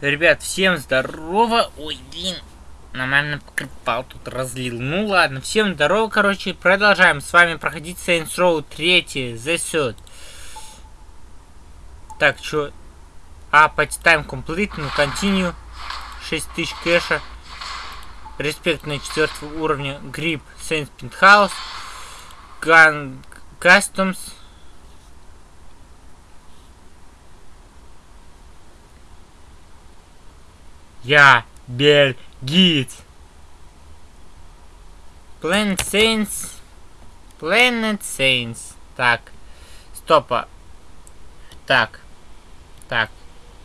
Ребят, всем здорово. Ой, блин, нормально покрепал, тут разлил. Ну ладно, всем здорово, короче. Продолжаем с вами проходить Saints Row 3, The Third. Так, чё? А, time complete, ну continue. 6000 кэша. Респект на четвертого уровня. Грипп Saints Penthouse. Gun Customs. Я бельгиец. Planet Saints. Planet Saints. Так. Стопа. Так. Так.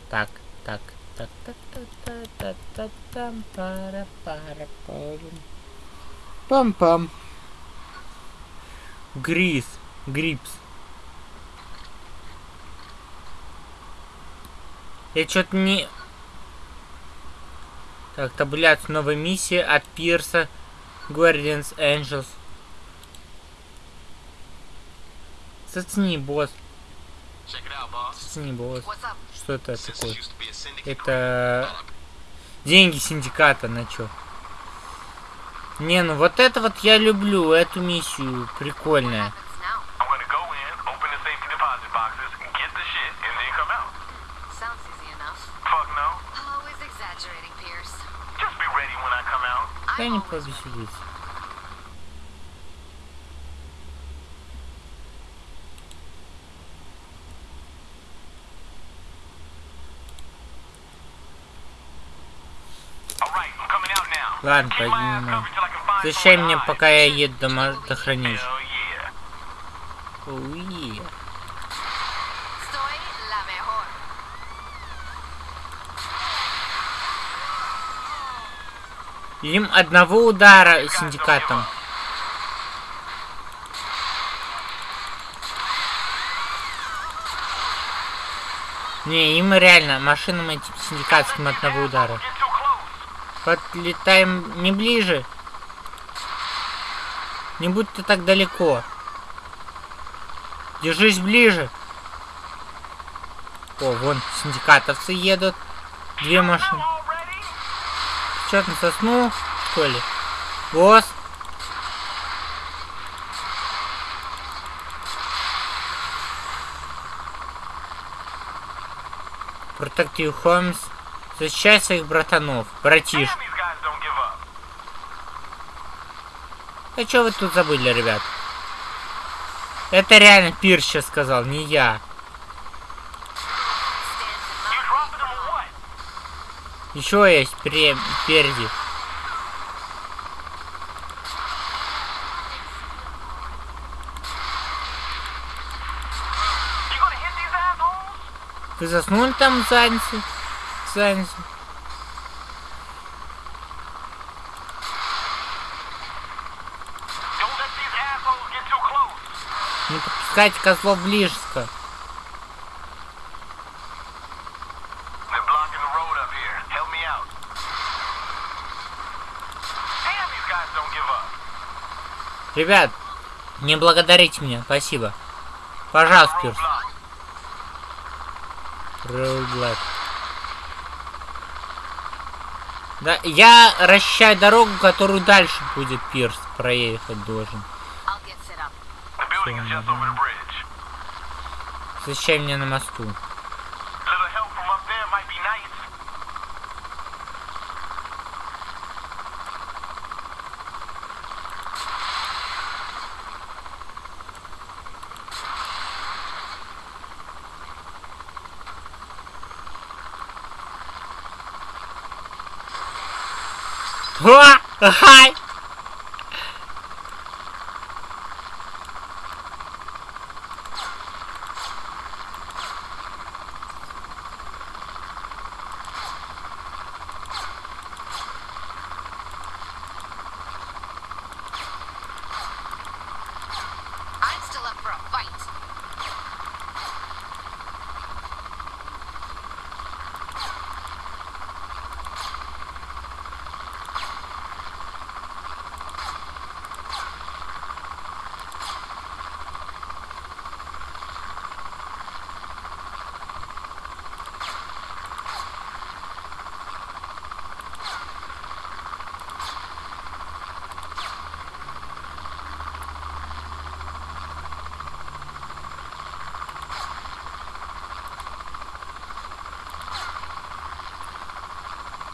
Так. Так. Так. Так. Так. Так. Так. Там. Пара. Пара. Пара. Пам-пам. Грис. Грипс. Я что-то не... Так, таблица новая миссия от Пирса. Guardians Angels. Зацени, босс. Зацени, босс. Что это такое? Это... Деньги синдиката, на чё? Не, ну вот это вот я люблю, эту миссию. Прикольная. Дай не повеселиться. Ладно, поднимай. Защищай меня, пока я еду до, до хранилища. Им одного удара синдикатом. Не, им реально, машинам этим синдикатским одного удара. Подлетаем не ближе. Не будь ты так далеко. Держись ближе. О, вон синдикатовцы едут. Две машины. Что там соснул, что ли? Босс? Протектив Холмс. Защищай своих братанов, братиш. А что вы тут забыли, ребят? Это реально Пир сейчас сказал, не я. Еще есть прем... перди. Ты заснул там задницы? Задницы. Не подпускайте козлов ближе, близко. Ребят, не благодарите меня, спасибо. Пожалуйста, Пирс. Роудлэк. Да, я расчищаю дорогу, которую дальше будет Пирс проехать должен. Защищай меня на мосту. 哇，嗨。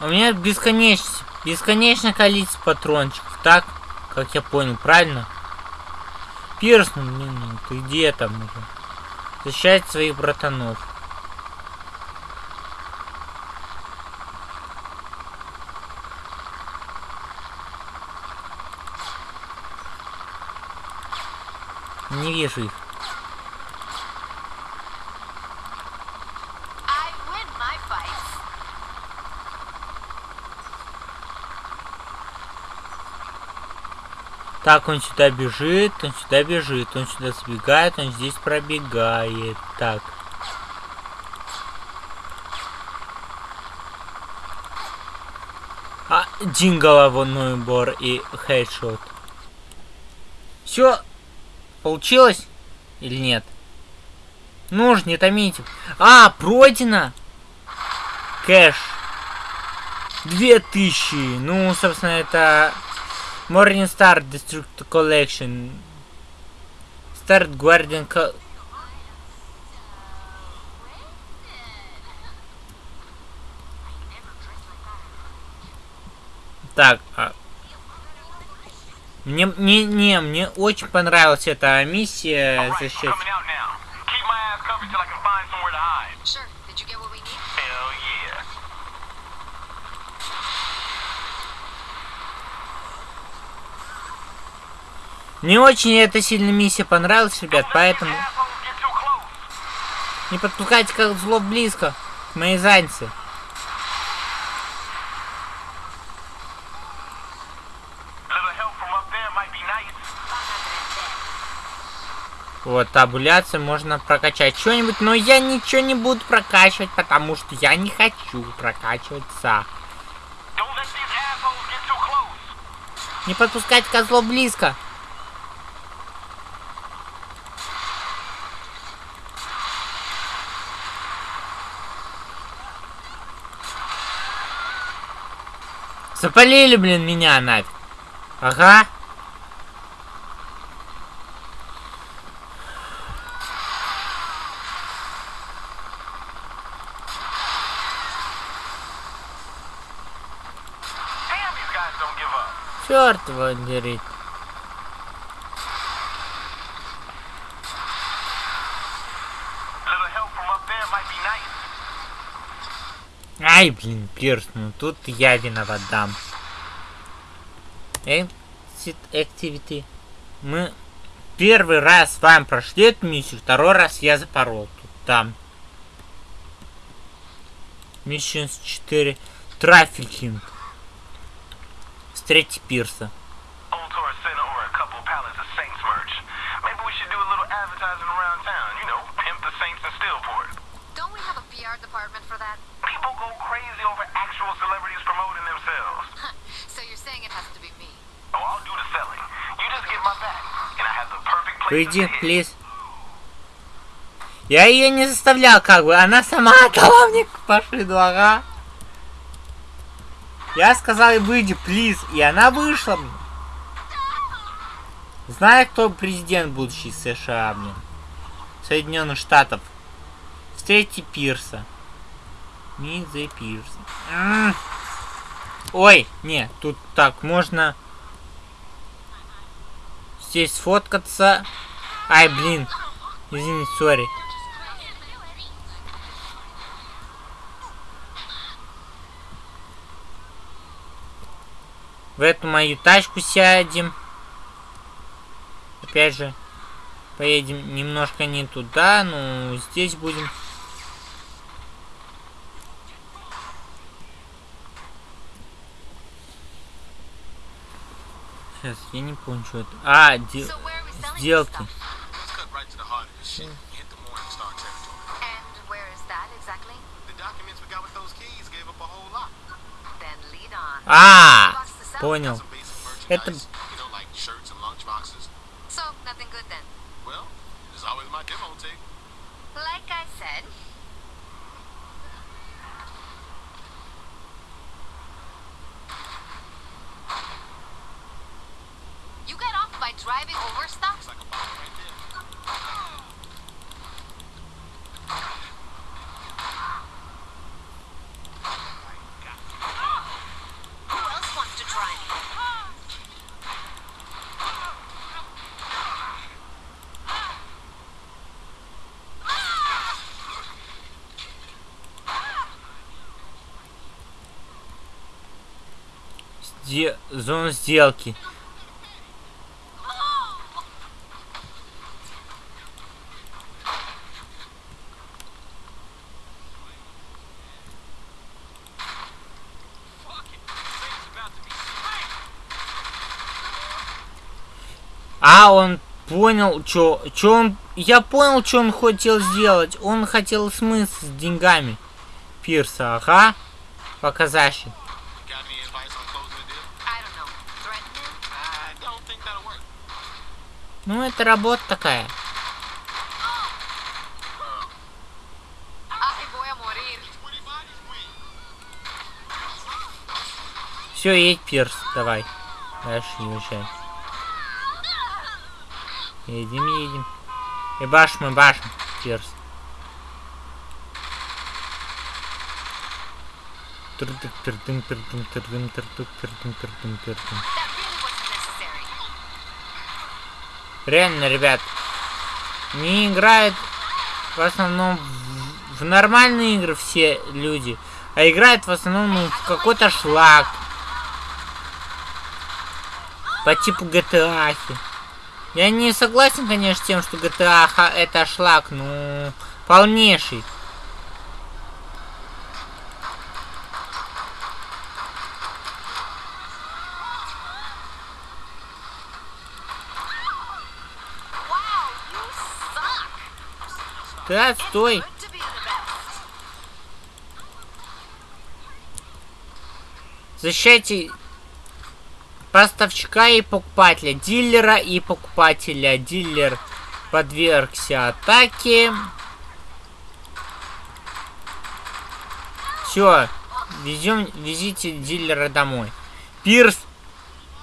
У меня бесконечно, бесконечное количество патрончиков, так? Как я понял, правильно? Пирс, ну, блин, ну, ты где там уже? Защищать своих братанов. Не вижу их. I win my fights. Так, он сюда бежит, он сюда бежит, он сюда сбегает, он здесь пробегает. Так. А, один головной убор и хедшот. Все получилось или нет? Ну ж, не томите. А, пройдено! Кэш. Две тысячи. Ну, собственно, это Morning Star District Collection. Start Guardian Co- Так, а... Мне, не, не, мне очень понравилась эта миссия Alright, I'm защищать. coming out now. Keep my ass covered till I can find somewhere to hide. Sure. Did you get what we need? Hell yeah. Мне очень эта сильная миссия понравилась, ребят, поэтому не подпускайте как зло близко к моей заднице. Вот, табуляцию можно прокачать что-нибудь, но я ничего не буду прокачивать, потому что я не хочу прокачиваться. Не подпускать козлов близко. Запалили, блин, меня нафиг. Ага. Черт его дери. Ай, блин, Пирс, ну тут я виноват, дам. Exit Activity. Мы первый раз с вами прошли эту миссию, второй раз я запорол тут, там. Missions 4. Трафикинг. Встретить Пирса. Advertising around town. You know, pimp the Saints in. Don't we have a PR department for that? People go crazy over actual celebrities promoting themselves. so you're saying it has to be me. Oh, I'll do the selling. You just get my back, and I have the perfect place hit. плиз. Я ее не заставлял, как бы. Она сама отдала мне пошиду, ага. Я сказал ей выйди, плиз. И она вышла. блин. Знаю, кто президент будущий США, блин. Соединенных Штатов. Встретите Пирса. Meet the. М. Ой, не, тут так, можно здесь сфоткаться. Ай, блин. Извините, сори. В эту мою тачку сядем. Опять же, поедем немножко не туда, но здесь будем. Сейчас, я не помню, что это. А, де- сделки. stuff? Let's cut driving over stuff? Who else wants to try me? Зона сделки. Он понял, что... Он... Я понял, что он хотел сделать. Он хотел смыться с деньгами. Пирса, ага. Work. Ну, это работа такая. Ay, voy a morir. 20 bodies win. Все, едь, Пирс, давай. Дальше езжай. Едем, едем. И башим, и башим, Пирс. Тыр-тыр-тыр-тым, тыр-тым, тыр-тым, тыр-тым, тыр-тым, тыр-тым, тыр-тым. Necessary. Реально, ребят, не играют в основном в, в нормальные игры все люди, а играют в основном ну, в какой-то шлак. По типу GTA. -хи. Я не согласен, конечно, с тем, что GTA это шлак, ну, полнейший. Wow, you suck. Ты отстой. Good to be the best. Защищайте поставщика и покупателя, дилера и покупателя. Дилер подвергся атаке. Все, везем, везите дилера домой. Пирс,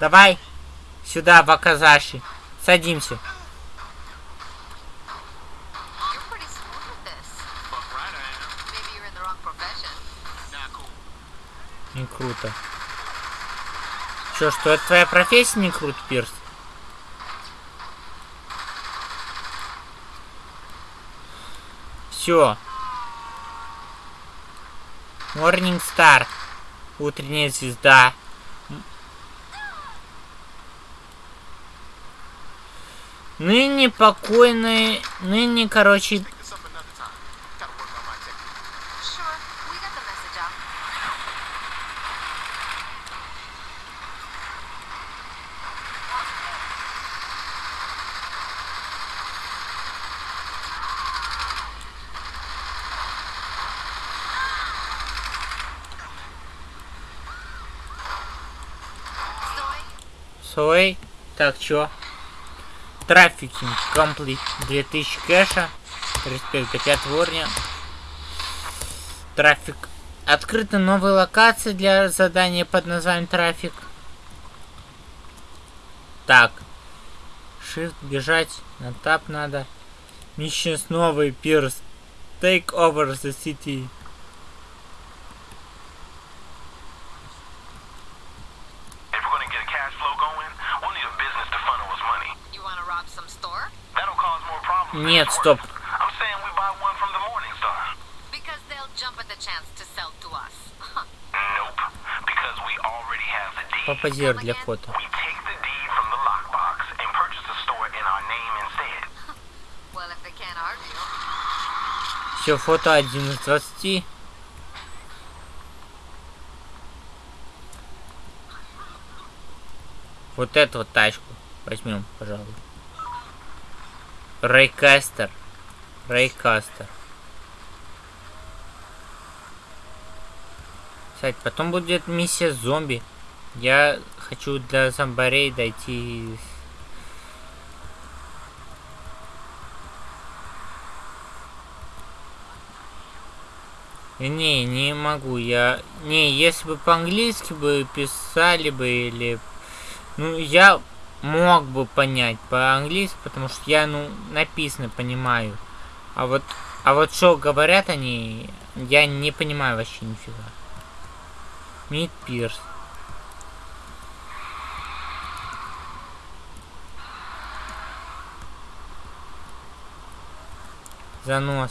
давай сюда, в Аказаши. Садимся. Не круто. Че, что это твоя профессия не круто, Пирс? Все. Morning Star. Утренняя звезда. Ныне покойный... Ныне, короче, Pick this up another time. Gotta work on my technique. Sure, we got the message out. Стой. Сой. Так, чё? Трафикинг комплит 2000 кэша. Респект до 5 уровня. Трафик. Открыта новая локация для задания под названием трафик. Так. Shift бежать. На тап надо. Missions новый пирс. Take over the city. If we're gonna get a cash flow going, we'll need a business to funnel us money. You wanna rob some store? That'll cause more problems. than Нет, it's стоп. worth. I'm saying we buy one from the Morning Star. Because they'll jump at the chance to sell to us. Nope. Because we already have the deed. Попозер для фото. We take the deed from the lockbox and purchase the store in our name instead. well, if they can't argue. Все, фото 1 из 20. Вот эту вот тачку возьмем, пожалуй. Рейкастер. Рейкастер. Кстати, потом будет миссия зомби. Я хочу до зомбарей дойти Не, не могу. Я. Не, если бы по-английски бы писали бы или. Ну, я мог бы понять по-английски, потому что я, ну, написано понимаю. А вот. А вот что говорят они, я не понимаю вообще нифига. Мид Пирс. Занос.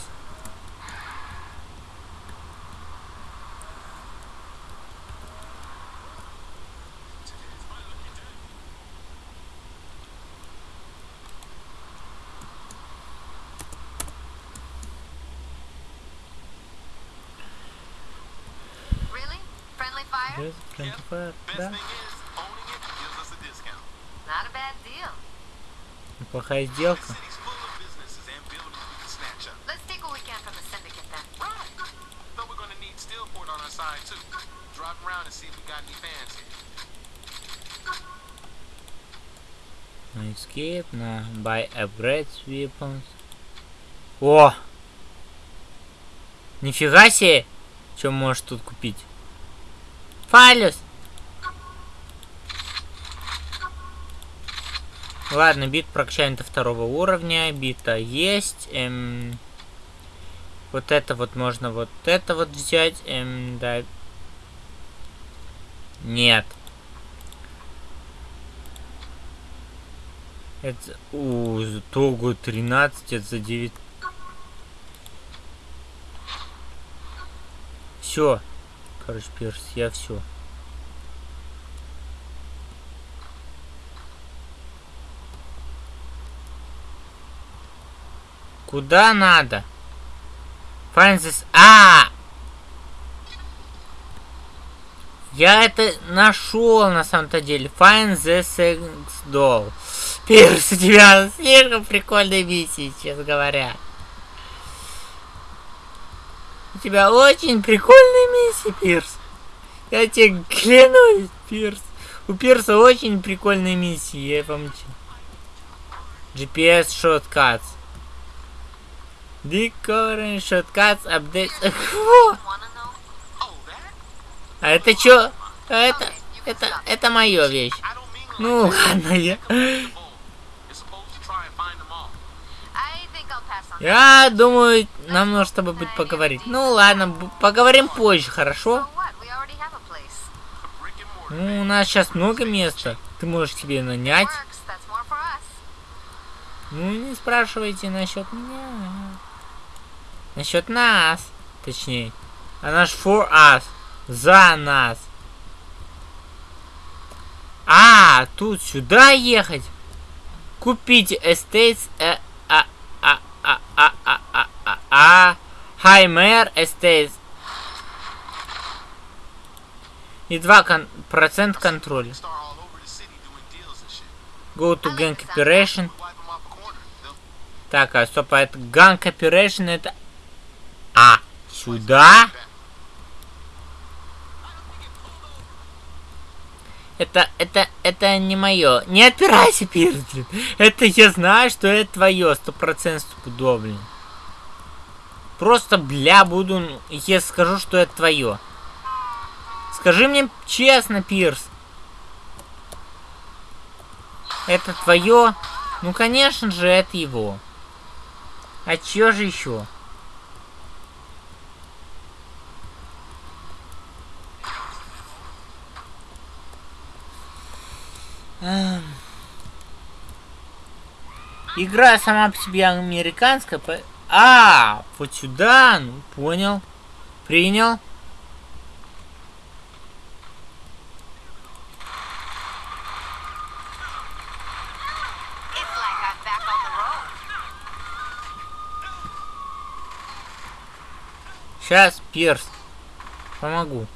Fans here. На escape, на buy upgrades weapons. О! Нифига себе! Что можешь тут купить? Фалюс! Ладно, бит прокачаем до второго уровня. Бита есть. Эм, вот это вот можно вот это вот взять. Эм, да. Нет. Это... У, Того 13, это за 9... Все. Короче, Пирс, я все. Куда надо? This... А! Я это нашел на самом-то деле. Find the sex doll. Пирс, у тебя слишком прикольные миссии, честно говоря. У тебя очень прикольные миссии, Пирс. Я тебе клянусь, Пирс. У Пирса очень прикольные миссии, я помню. GPS shortcuts. Decoring shortcuts update. А это чё? А это, это, это моя вещь. Ну ладно, я... Я думаю, нам нужно с тобой будет поговорить. Ну ладно, поговорим позже, хорошо? Ну, у нас сейчас много места. Ты можешь себе нанять. Ну, не спрашивайте насчет меня. Насчет нас. Точнее. А наш for us. За нас. А, тут сюда ехать. Купите estates. Э, а, а, а, а, а, а, а, а. Хаймер estates. И 2 процент контроля. Go to gang operation. Так, а стоп, а это Gang Operation это... А, сюда? Это, это, это не мое. Не опирайся, Пирс, блин. Это я знаю, что это твое, сто процентов стопудово. Просто, бля, буду, я скажу, что это твое. Скажи мне честно, Пирс. Это твое? Ну, конечно же, это его. А чё же еще? Игра сама по себе американская. по- А, вот сюда, ну, понял. Принял. Сейчас, Пирс. Помогу.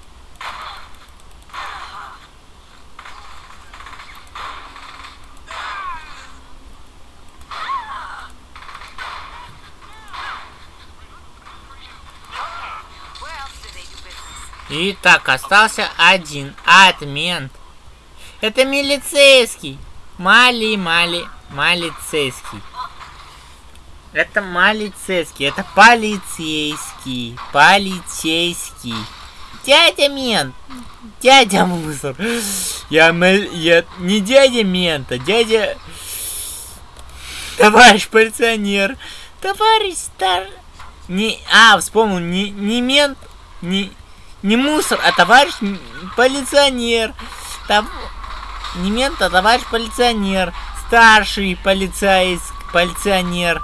Where else do they do business? Итак, остался один отмент. Это милицейский. Мали, мали, малицейский. Это малицейский, это полицейский, полицейский. Дядя мент, дядя мусор. Я, я не дядя мента, дядя... Товарищ полиционер, товарищ стар... Не, а, вспомнил, не, не мент, не, не мусор, а товарищ полиционер. Тов- Не мент, а товарищ полиционер. Старший полицейск, полиционер.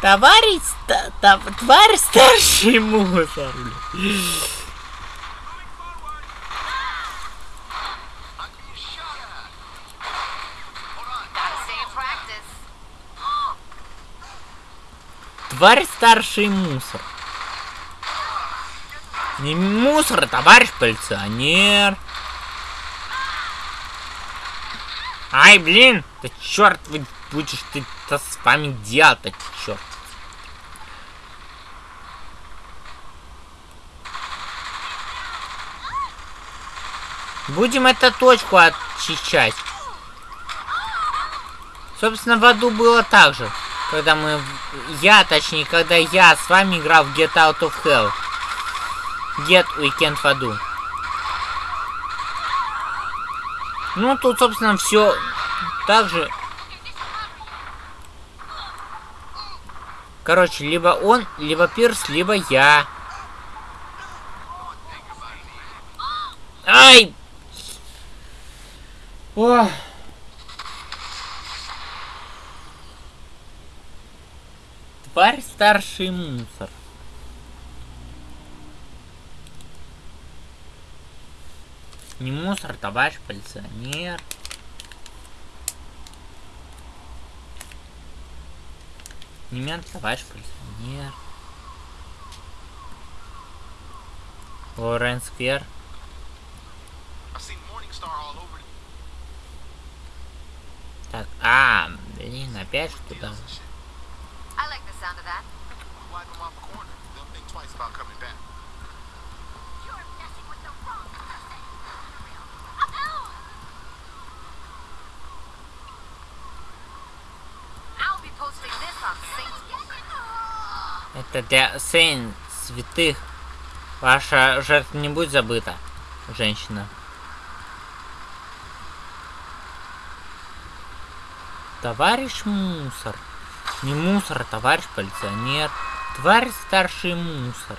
Товарищ, ста- та- товарищ старший мусор. Тварь старший мусор. Не мусор, товарищ полиционер. Ай, блин, да черт вы будешь ты-то с вами делать-то, черт. Будем эту точку очищать. Собственно, в аду было так же. Когда мы... Я, точнее, когда я с вами играл в Get Out of Hell. Get Weekend в аду. Ну, тут, собственно, все так же. Короче, либо он, либо Пирс, либо я. Ай! Ох. Тварь старший мусор. Не мусор, товарищ полиционер. Не мент, товарищ полиционер. Лорен Сквер. Так, а, блин, опять shit. I like the sound of that. Wipe them off a corner. They'll think twice about coming back. You're messing with the wrong person. I'll be posting this on Facebook. Это для Сейн, святых. Ваша жертва не будет забыта, женщина. Товарищ мусор. Не мусор, а товарищ полиционер. Товарищ старший мусор.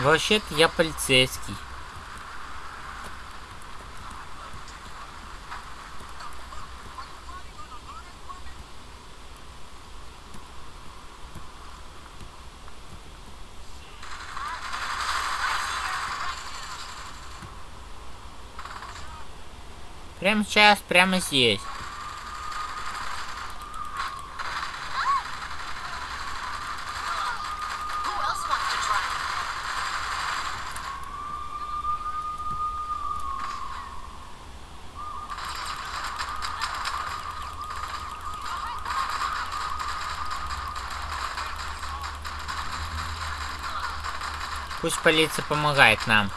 Вообще-то я полицейский. Прямо сейчас, прямо здесь. Пусть полиция помогает нам.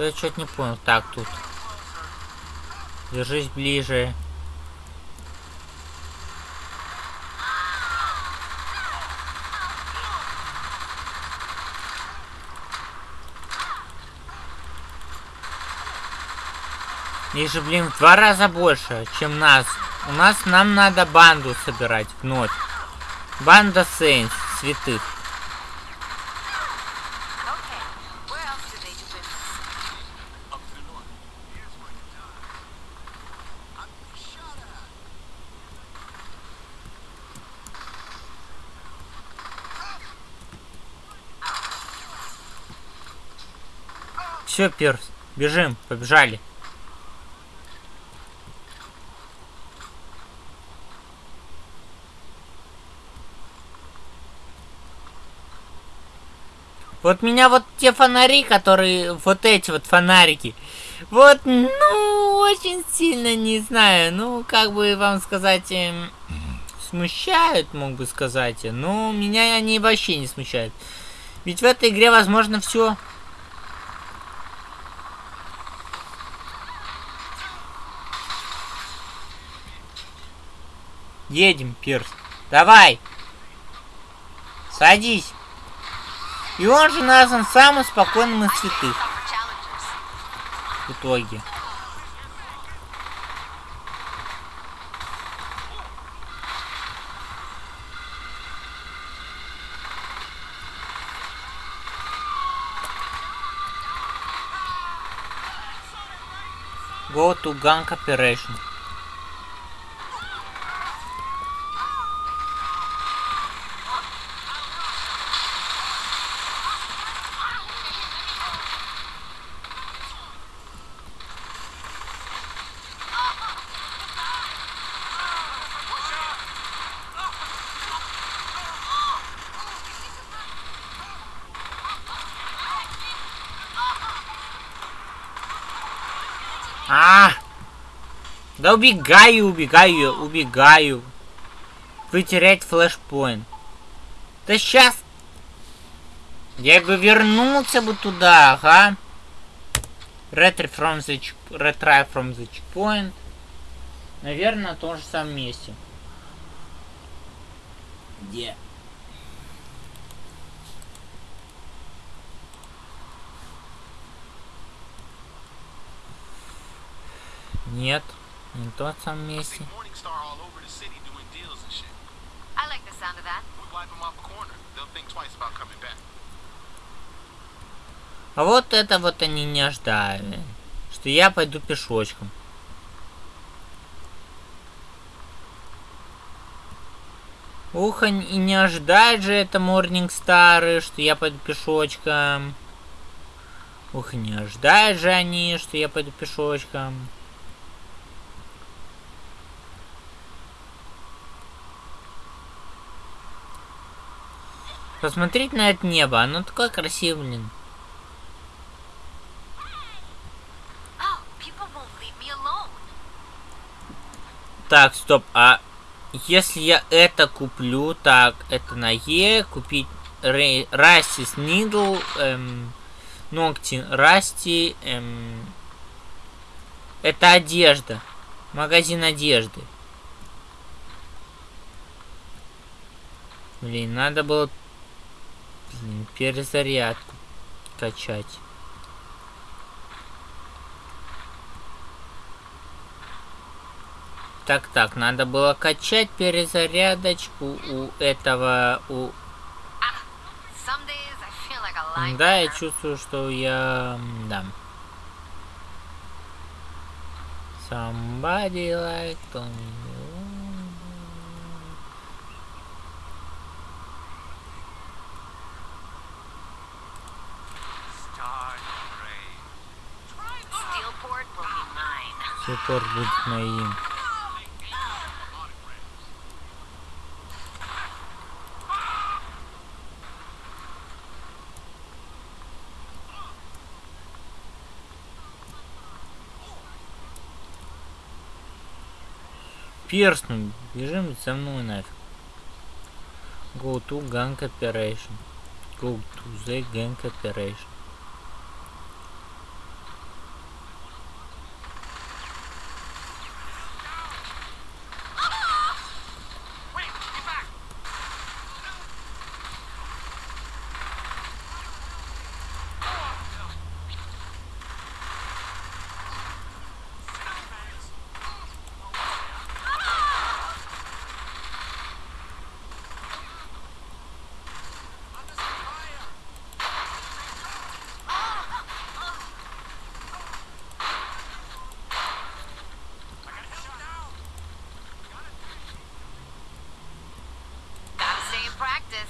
Я что-то не понял. Так, тут. Держись ближе. Их блин, в два раза больше, чем нас. У нас нам надо банду собирать вновь. Банда Сейнс, святых. Все, Пирс, бежим, побежали. Вот меня вот те фонари, которые, вот эти вот фонарики, вот, ну, очень сильно, не знаю, ну, как бы вам сказать, эм, смущают, мог бы сказать, но меня они вообще не смущают. Ведь в этой игре возможно все. Едем, Пирс. Давай. Садись. И он же назван самым спокойным из святых в итоге. Go to gang operation. Да убегаю, убегаю, убегаю. Вы теряете флешпоинт. Да сейчас... Я бы вернулся бы туда, ага. Retry from the, retry from the checkpoint. Наверное, на том же самом месте. Где? Нет, не на том самом See месте. Morningstar all over the city doing deals and shit. I like the sound of that. We wipe them off a corner. They'll think twice about coming back. А вот это вот они не ожидали. Что я пойду пешочком. Ух, и не ожидает же это Морнингстары, что я пойду пешочком. Ух, и не ожидают же они, что я пойду пешочком. Посмотреть на это небо, оно такое красивое, блин. Oh. Так, стоп, а если я это куплю, так, это на Е, купить Растис Нидл, эм, ногти Расти, эм, это одежда, магазин одежды. Блин, надо было перезарядку качать. Так, так, надо было качать перезарядочку у этого, у... Да, я чувствую, что я... Да. Somebody like. Steelport Супер будет моим. Пирс, ну, бежим за мной нафиг. Go to gang operation. Go to the gang operation. Practice.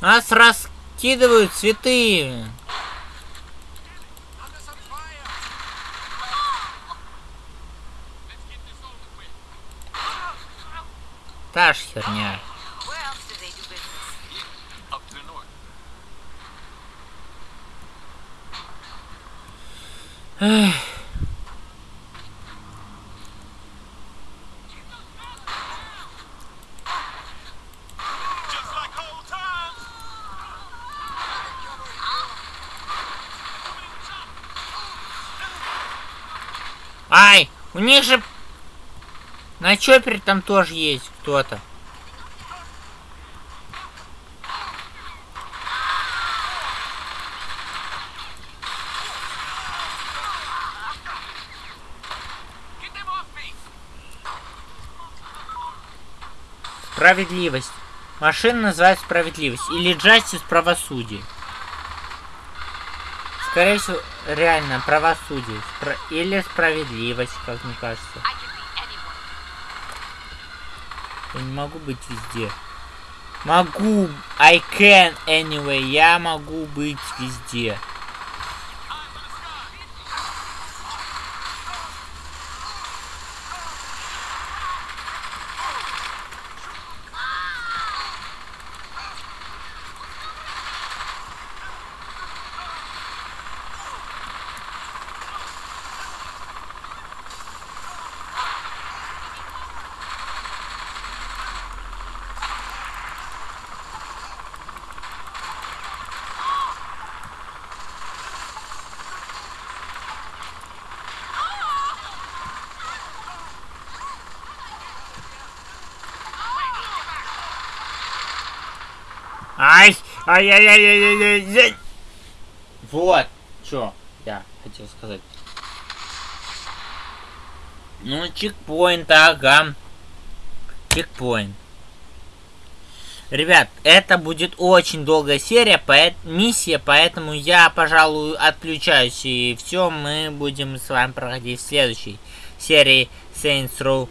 Нас раскидывают цветы. Та ж херня. Where else do they do business? Up to the north. Times. Ай, у них же на чопере там тоже есть кто-то. Справедливость. Машина называется справедливость. Или Justice правосудие. Скорее всего, реально правосудие. Спра- Или справедливость, как мне кажется. Я не могу быть везде. Могу. I can anyway. Я могу быть везде. Ай! Ай-яй-яй-яй-яй-яй! Вот, что я хотел сказать. Ну, чекпоинт, ага. Чекпоинт. Ребят, это будет очень долгая серия, поэт... миссия, поэтому я, пожалуй, отключаюсь. И все, мы будем с вами проходить в следующей серии Saints Row